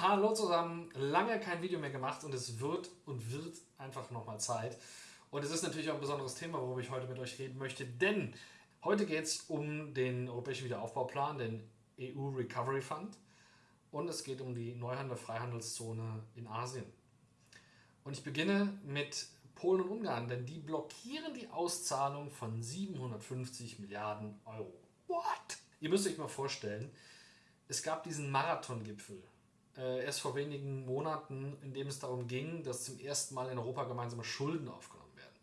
Hallo zusammen, lange kein Video mehr gemacht und es wird und wird einfach nochmal Zeit. Und es ist natürlich auch ein besonderes Thema, worüber ich heute mit euch reden möchte, denn heute geht es um den Europäischen Wiederaufbauplan, den EU Recovery Fund und es geht um die Neuhandel-Freihandelszone in Asien. Und ich beginne mit Polen und Ungarn, denn die blockieren die Auszahlung von 750 Milliarden Euro. What? Ihr müsst euch mal vorstellen, es gab diesen Marathongipfel äh, erst vor wenigen Monaten, in dem es darum ging, dass zum ersten Mal in Europa gemeinsame Schulden aufgenommen werden.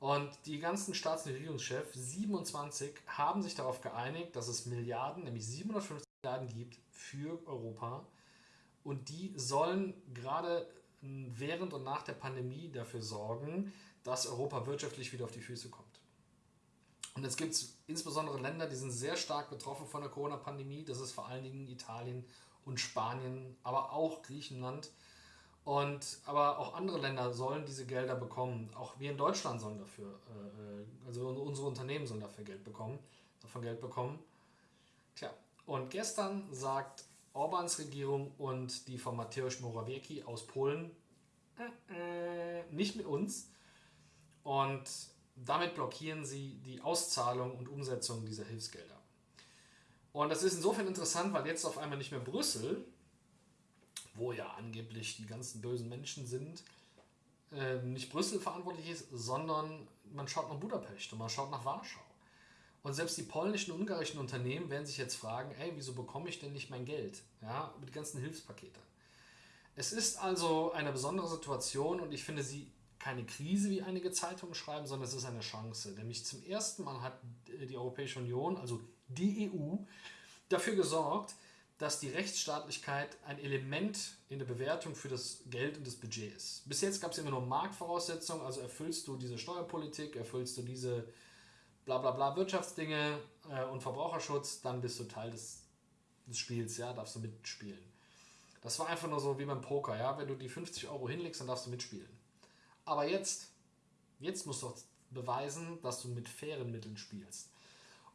Und die ganzen Staats- und Regierungschefs, 27, haben sich darauf geeinigt, dass es Milliarden, nämlich 750 Milliarden gibt für Europa. Und die sollen gerade während und nach der Pandemie dafür sorgen, dass Europa wirtschaftlich wieder auf die Füße kommt. Und es gibt insbesondere Länder, die sind sehr stark betroffen von der Corona-Pandemie. Das ist vor allen Dingen Italien und Spanien, aber auch Griechenland. Und, aber auch andere Länder sollen diese Gelder bekommen. Auch wir in Deutschland sollen dafür, äh, also unsere Unternehmen sollen dafür Geld bekommen, davon Geld bekommen. Tja, und gestern sagt Orbans Regierung und die von Mateusz Morawiecki aus Polen, äh, äh, nicht mit uns. Und damit blockieren sie die Auszahlung und Umsetzung dieser Hilfsgelder. Und das ist insofern interessant, weil jetzt auf einmal nicht mehr Brüssel, wo ja angeblich die ganzen bösen Menschen sind, äh, nicht Brüssel verantwortlich ist, sondern man schaut nach Budapest und man schaut nach Warschau. Und selbst die polnischen und ungarischen Unternehmen werden sich jetzt fragen, ey, wieso bekomme ich denn nicht mein Geld? Ja, über die ganzen Hilfspakete. Es ist also eine besondere Situation und ich finde sie keine Krise, wie einige Zeitungen schreiben, sondern es ist eine Chance. Nämlich zum ersten Mal hat die Europäische Union, also die EU, dafür gesorgt, dass die Rechtsstaatlichkeit ein Element in der Bewertung für das Geld und das Budget ist. Bis jetzt gab es immer nur Marktvoraussetzungen, also erfüllst du diese Steuerpolitik, erfüllst du diese bla bla bla Wirtschaftsdinge äh, und Verbraucherschutz, dann bist du Teil des, des Spiels, ja, darfst du mitspielen. Das war einfach nur so wie beim Poker, ja, wenn du die 50 Euro hinlegst, dann darfst du mitspielen. Aber jetzt, jetzt musst du beweisen, dass du mit fairen Mitteln spielst.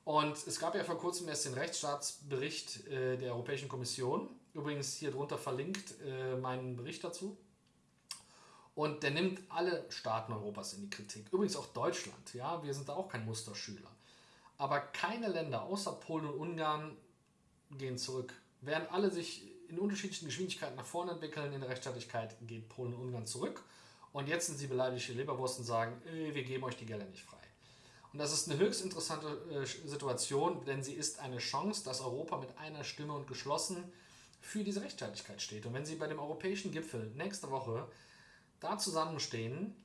Und es gab ja vor kurzem erst den Rechtsstaatsbericht äh, der Europäischen Kommission. Übrigens hier drunter verlinkt äh, meinen Bericht dazu. Und der nimmt alle Staaten Europas in die Kritik. Übrigens auch Deutschland. Ja, wir sind da auch kein Musterschüler. Aber keine Länder außer Polen und Ungarn gehen zurück. Während alle sich in unterschiedlichen Geschwindigkeiten nach vorne entwickeln in der Rechtsstaatlichkeit, geht Polen und Ungarn zurück. Und jetzt sind sie beleidigte Leberwurst und sagen, ey, wir geben euch die Gelder nicht frei. Und das ist eine höchst interessante äh, Situation, denn sie ist eine Chance, dass Europa mit einer Stimme und geschlossen für diese Rechtsstaatlichkeit steht. Und wenn sie bei dem europäischen Gipfel nächste Woche da zusammenstehen,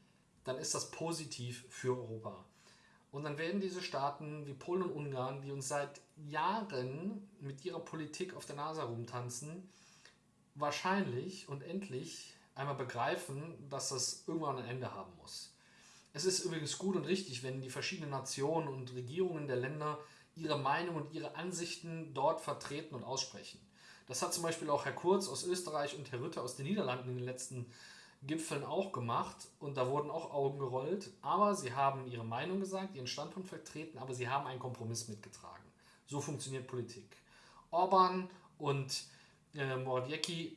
dann ist das positiv für Europa. Und dann werden diese Staaten wie Polen und Ungarn, die uns seit Jahren mit ihrer Politik auf der Nase rumtanzen, wahrscheinlich und endlich einmal begreifen, dass das irgendwann ein Ende haben muss. Es ist übrigens gut und richtig, wenn die verschiedenen Nationen und Regierungen der Länder ihre Meinung und ihre Ansichten dort vertreten und aussprechen. Das hat zum Beispiel auch Herr Kurz aus Österreich und Herr Rütte aus den Niederlanden in den letzten Gipfeln auch gemacht und da wurden auch Augen gerollt, aber sie haben ihre Meinung gesagt, ihren Standpunkt vertreten, aber sie haben einen Kompromiss mitgetragen. So funktioniert Politik. Orban und äh, Morawiecki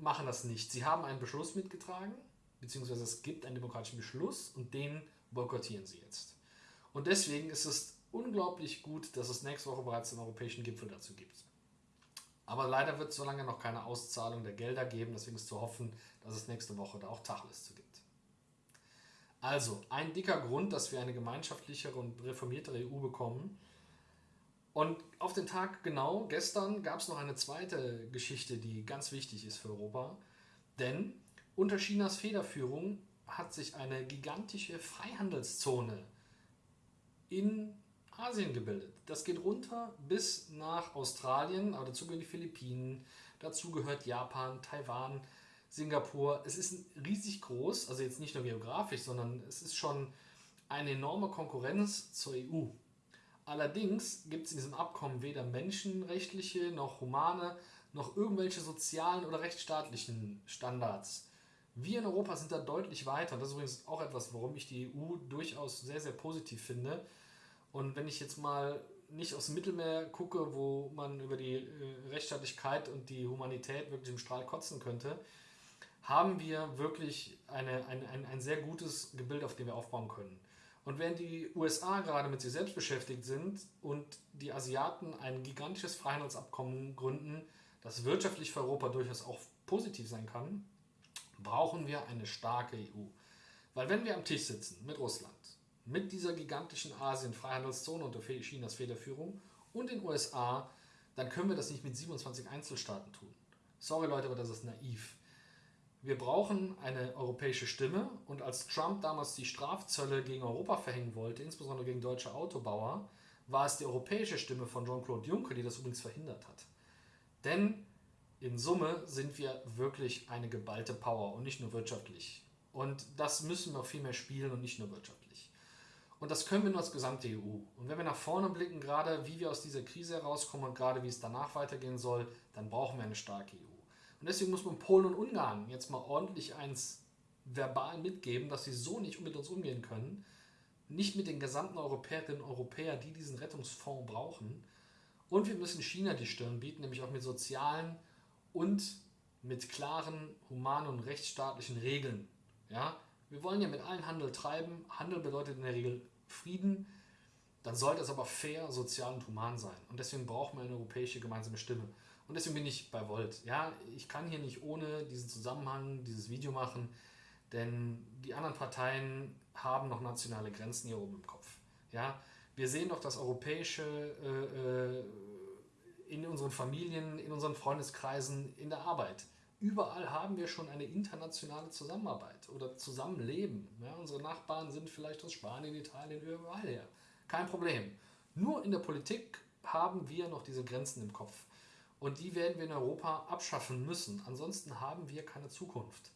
machen das nicht. Sie haben einen Beschluss mitgetragen, beziehungsweise es gibt einen demokratischen Beschluss und den boykottieren sie jetzt. Und deswegen ist es unglaublich gut, dass es nächste Woche bereits den europäischen Gipfel dazu gibt. Aber leider wird es so lange noch keine Auszahlung der Gelder geben, deswegen ist zu hoffen, dass es nächste Woche da auch Tacheles zu gibt. Also, ein dicker Grund, dass wir eine gemeinschaftlichere und reformiertere EU bekommen, und auf den Tag genau, gestern, gab es noch eine zweite Geschichte, die ganz wichtig ist für Europa. Denn unter Chinas Federführung hat sich eine gigantische Freihandelszone in Asien gebildet. Das geht runter bis nach Australien, aber dazu gehören die Philippinen, dazu gehört Japan, Taiwan, Singapur. Es ist riesig groß, also jetzt nicht nur geografisch, sondern es ist schon eine enorme Konkurrenz zur EU. Allerdings gibt es in diesem Abkommen weder menschenrechtliche noch humane noch irgendwelche sozialen oder rechtsstaatlichen Standards. Wir in Europa sind da deutlich weiter. Und das ist übrigens auch etwas, warum ich die EU durchaus sehr, sehr positiv finde. Und wenn ich jetzt mal nicht aufs Mittelmeer gucke, wo man über die äh, Rechtsstaatlichkeit und die Humanität wirklich im Strahl kotzen könnte, haben wir wirklich eine, ein, ein, ein sehr gutes Gebild, auf dem wir aufbauen können. Und wenn die USA gerade mit sich selbst beschäftigt sind und die Asiaten ein gigantisches Freihandelsabkommen gründen, das wirtschaftlich für Europa durchaus auch positiv sein kann, brauchen wir eine starke EU. Weil wenn wir am Tisch sitzen mit Russland, mit dieser gigantischen Asien-Freihandelszone unter Chinas Federführung und den USA, dann können wir das nicht mit 27 Einzelstaaten tun. Sorry Leute, aber das ist naiv. Wir brauchen eine europäische Stimme und als Trump damals die Strafzölle gegen Europa verhängen wollte, insbesondere gegen deutsche Autobauer, war es die europäische Stimme von Jean-Claude Juncker, die das übrigens verhindert hat. Denn in Summe sind wir wirklich eine geballte Power und nicht nur wirtschaftlich. Und das müssen wir viel mehr spielen und nicht nur wirtschaftlich. Und das können wir nur als gesamte EU. Und wenn wir nach vorne blicken, gerade wie wir aus dieser Krise herauskommen und gerade wie es danach weitergehen soll, dann brauchen wir eine starke EU. Und deswegen muss man Polen und Ungarn jetzt mal ordentlich eins verbal mitgeben, dass sie so nicht mit uns umgehen können. Nicht mit den gesamten Europäerinnen und Europäern, die diesen Rettungsfonds brauchen. Und wir müssen China die Stirn bieten, nämlich auch mit sozialen und mit klaren, humanen und rechtsstaatlichen Regeln. Ja? Wir wollen ja mit allen Handel treiben. Handel bedeutet in der Regel Frieden. Dann sollte es aber fair, sozial und human sein. Und deswegen brauchen wir eine europäische gemeinsame Stimme. Und deswegen bin ich bei Volt. Ja, ich kann hier nicht ohne diesen Zusammenhang dieses Video machen, denn die anderen Parteien haben noch nationale Grenzen hier oben im Kopf. Ja, wir sehen doch das europäische äh, äh in unseren Familien, in unseren Freundeskreisen, in der Arbeit. Überall haben wir schon eine internationale Zusammenarbeit oder Zusammenleben. Ja, unsere Nachbarn sind vielleicht aus Spanien, Italien, überall her. Kein Problem. Nur in der Politik haben wir noch diese Grenzen im Kopf. Und die werden wir in Europa abschaffen müssen. Ansonsten haben wir keine Zukunft.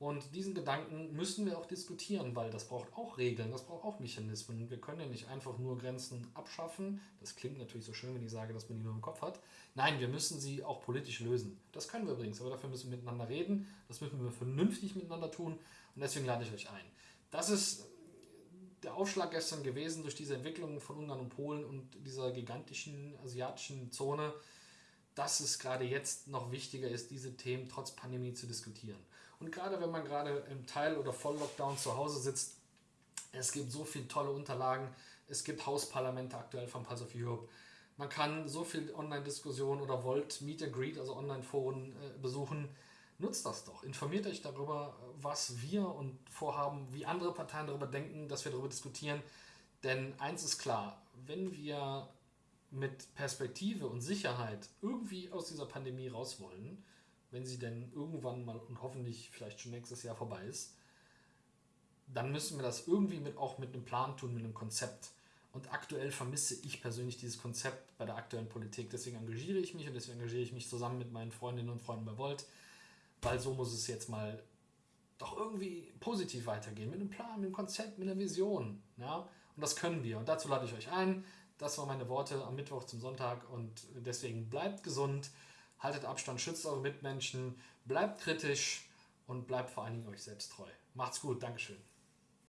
Und diesen Gedanken müssen wir auch diskutieren, weil das braucht auch Regeln, das braucht auch Mechanismen. Wir können ja nicht einfach nur Grenzen abschaffen. Das klingt natürlich so schön, wenn ich sage, dass man die nur im Kopf hat. Nein, wir müssen sie auch politisch lösen. Das können wir übrigens, aber dafür müssen wir miteinander reden. Das müssen wir vernünftig miteinander tun. Und deswegen lade ich euch ein. Das ist der Aufschlag gestern gewesen durch diese Entwicklung von Ungarn und Polen und dieser gigantischen asiatischen Zone dass es gerade jetzt noch wichtiger ist, diese Themen trotz Pandemie zu diskutieren. Und gerade wenn man gerade im Teil- oder Voll-Lockdown zu Hause sitzt, es gibt so viele tolle Unterlagen, es gibt Hausparlamente aktuell von Pulse of Europe, man kann so viel Online-Diskussionen oder wollt Meet and Greet, also Online-Foren äh, besuchen, nutzt das doch. Informiert euch darüber, was wir und vorhaben, wie andere Parteien darüber denken, dass wir darüber diskutieren. Denn eins ist klar, wenn wir mit Perspektive und Sicherheit irgendwie aus dieser Pandemie raus wollen, wenn sie denn irgendwann mal und hoffentlich vielleicht schon nächstes Jahr vorbei ist, dann müssen wir das irgendwie mit, auch mit einem Plan tun, mit einem Konzept. Und aktuell vermisse ich persönlich dieses Konzept bei der aktuellen Politik. Deswegen engagiere ich mich und deswegen engagiere ich mich zusammen mit meinen Freundinnen und Freunden bei Volt, weil so muss es jetzt mal doch irgendwie positiv weitergehen. Mit einem Plan, mit einem Konzept, mit einer Vision. Ja? Und das können wir. Und dazu lade ich euch ein. Das waren meine Worte am Mittwoch zum Sonntag und deswegen bleibt gesund, haltet Abstand, schützt eure Mitmenschen, bleibt kritisch und bleibt vor allen Dingen euch selbst treu. Macht's gut, Dankeschön.